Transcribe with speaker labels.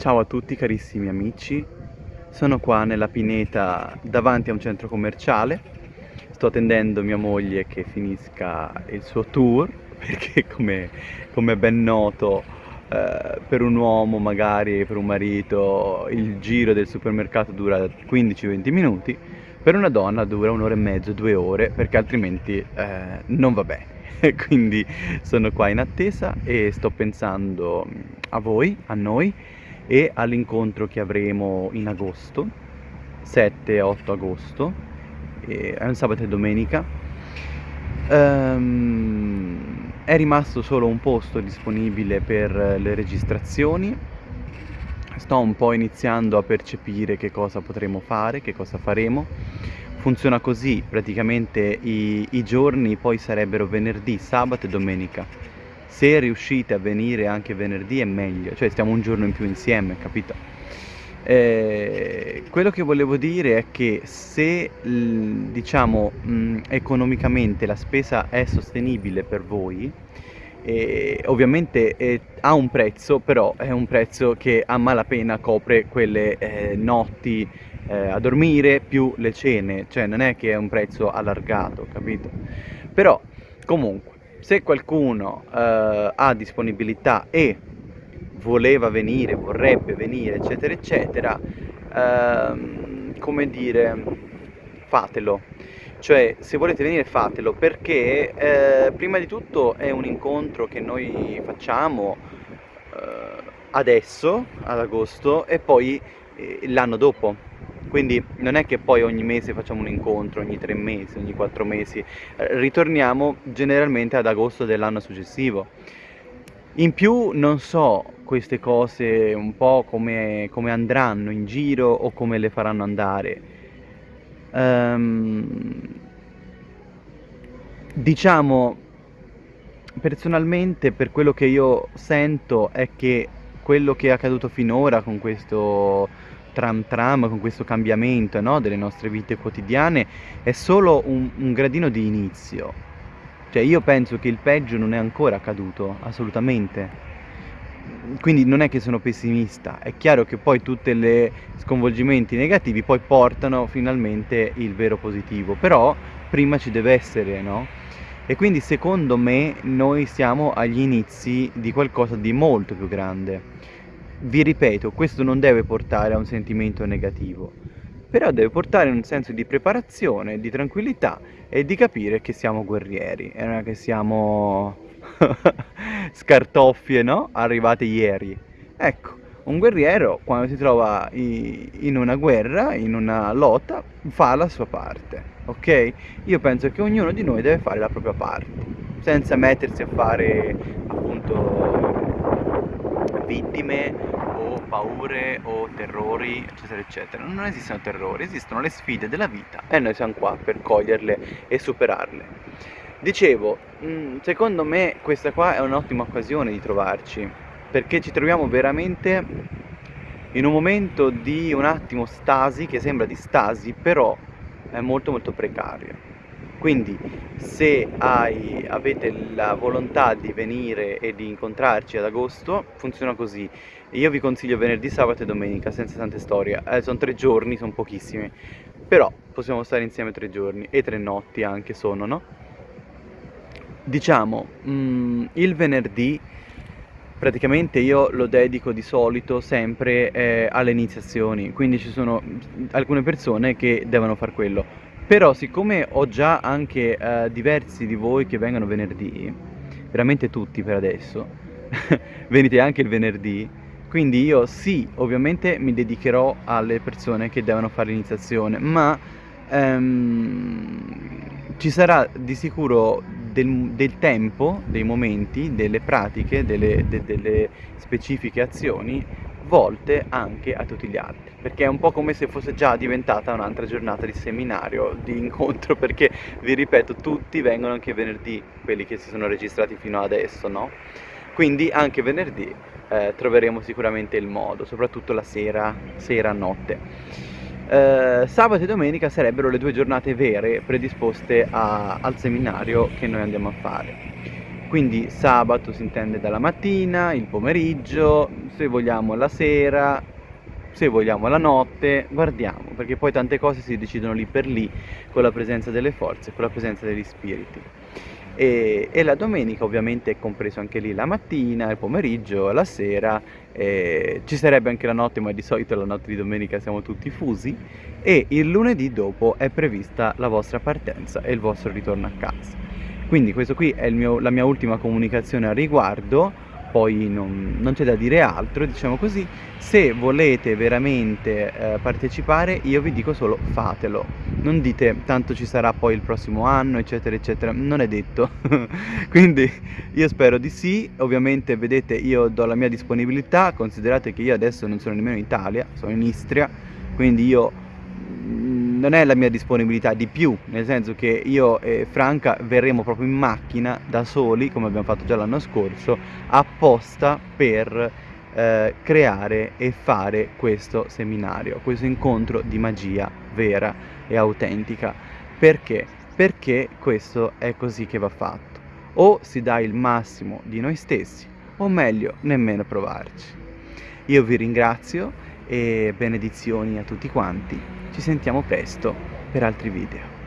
Speaker 1: Ciao a tutti carissimi amici, sono qua nella pineta davanti a un centro commerciale, sto attendendo mia moglie che finisca il suo tour perché come, come ben noto eh, per un uomo magari, per un marito, il giro del supermercato dura 15-20 minuti, per una donna dura un'ora e mezzo, due ore perché altrimenti eh, non va bene. Quindi sono qua in attesa e sto pensando a voi, a noi e all'incontro che avremo in agosto, 7-8 agosto, è un sabato e domenica. Um, è rimasto solo un posto disponibile per le registrazioni, sto un po' iniziando a percepire che cosa potremo fare, che cosa faremo. Funziona così, praticamente i, i giorni poi sarebbero venerdì, sabato e domenica se riuscite a venire anche venerdì è meglio, cioè stiamo un giorno in più insieme, capito? Eh, quello che volevo dire è che se diciamo mh, economicamente la spesa è sostenibile per voi, eh, ovviamente eh, ha un prezzo, però è un prezzo che a malapena copre quelle eh, notti eh, a dormire più le cene, cioè non è che è un prezzo allargato, capito? Però comunque se qualcuno eh, ha disponibilità e voleva venire, vorrebbe venire, eccetera, eccetera, ehm, come dire, fatelo. Cioè, se volete venire fatelo perché eh, prima di tutto è un incontro che noi facciamo eh, adesso, ad agosto, e poi eh, l'anno dopo quindi non è che poi ogni mese facciamo un incontro, ogni tre mesi, ogni quattro mesi, eh, ritorniamo generalmente ad agosto dell'anno successivo. In più non so queste cose un po' come, come andranno in giro o come le faranno andare. Um, diciamo, personalmente per quello che io sento è che quello che è accaduto finora con questo tram tram, con questo cambiamento no, delle nostre vite quotidiane, è solo un, un gradino di inizio. Cioè io penso che il peggio non è ancora accaduto, assolutamente. Quindi non è che sono pessimista, è chiaro che poi tutti gli sconvolgimenti negativi poi portano finalmente il vero positivo, però prima ci deve essere, no? E quindi secondo me noi siamo agli inizi di qualcosa di molto più grande vi ripeto, questo non deve portare a un sentimento negativo, però deve portare a un senso di preparazione, di tranquillità e di capire che siamo guerrieri e non che siamo scartoffie, no? Arrivate ieri. Ecco, un guerriero quando si trova in una guerra, in una lotta, fa la sua parte, ok? Io penso che ognuno di noi deve fare la propria parte, senza mettersi a fare appunto vittime o paure o terrori eccetera eccetera. Non esistono terrori esistono le sfide della vita. E noi siamo qua per coglierle e superarle. Dicevo mm, secondo me questa qua è un'ottima occasione di trovarci perché ci troviamo veramente in un momento di un attimo stasi che sembra di stasi però è molto molto precario quindi se hai, avete la volontà di venire e di incontrarci ad agosto funziona così. Io vi consiglio venerdì, sabato e domenica senza tante storie. Eh, sono tre giorni, sono pochissimi. Però possiamo stare insieme tre giorni e tre notti anche sono, no? diciamo, mm, il venerdì praticamente io lo dedico di solito sempre eh, alle iniziazioni. Quindi ci sono alcune persone che devono fare quello però siccome ho già anche eh, diversi di voi che vengono venerdì, veramente tutti per adesso, venite anche il venerdì, quindi io sì, ovviamente mi dedicherò alle persone che devono fare l'iniziazione, ma ehm, ci sarà di sicuro del, del, tempo, dei momenti, delle pratiche, delle, de, delle specifiche azioni volte anche a tutti gli altri perché è un po' come se fosse già diventata un'altra giornata di seminario, di incontro perché vi ripeto tutti vengono anche venerdì quelli che si sono registrati fino adesso no? quindi anche venerdì eh, troveremo sicuramente il modo soprattutto la sera, sera notte eh, sabato e domenica sarebbero le due giornate vere predisposte a, al seminario che noi andiamo a fare quindi sabato si intende dalla mattina, il pomeriggio, se vogliamo la sera, se vogliamo la notte, guardiamo, perché poi tante cose si decidono lì per lì con la presenza delle forze, con la presenza degli spiriti. E, e la domenica ovviamente è compreso anche lì la mattina, il pomeriggio, la sera, eh, ci sarebbe anche la notte, ma di solito la notte di domenica siamo tutti fusi, e il lunedì dopo è prevista la vostra partenza e il vostro ritorno a casa. Quindi questo qui è mio, la mia ultima comunicazione a riguardo, poi non, non c'è da dire altro, diciamo così. Se volete veramente eh, partecipare, io vi dico solo fatelo. Non dite tanto ci sarà poi il prossimo anno, eccetera, eccetera. Non è detto. Quindi io spero di sì. Ovviamente, vedete, io do la mia disponibilità. Considerate che io adesso non sono nemmeno in Italia, sono in Istria. Quindi io non è la mia disponibilità di più, nel senso che io e Franca verremo proprio in macchina da soli, come abbiamo fatto già l'anno scorso, apposta per eh, creare e fare questo seminario, questo incontro di magia vera e autentica. Perché? Perché questo è così che va fatto. O si dà il massimo di noi stessi, o meglio, nemmeno provarci. Io vi ringrazio e benedizioni a tutti quanti. Ci sentiamo presto per altri video.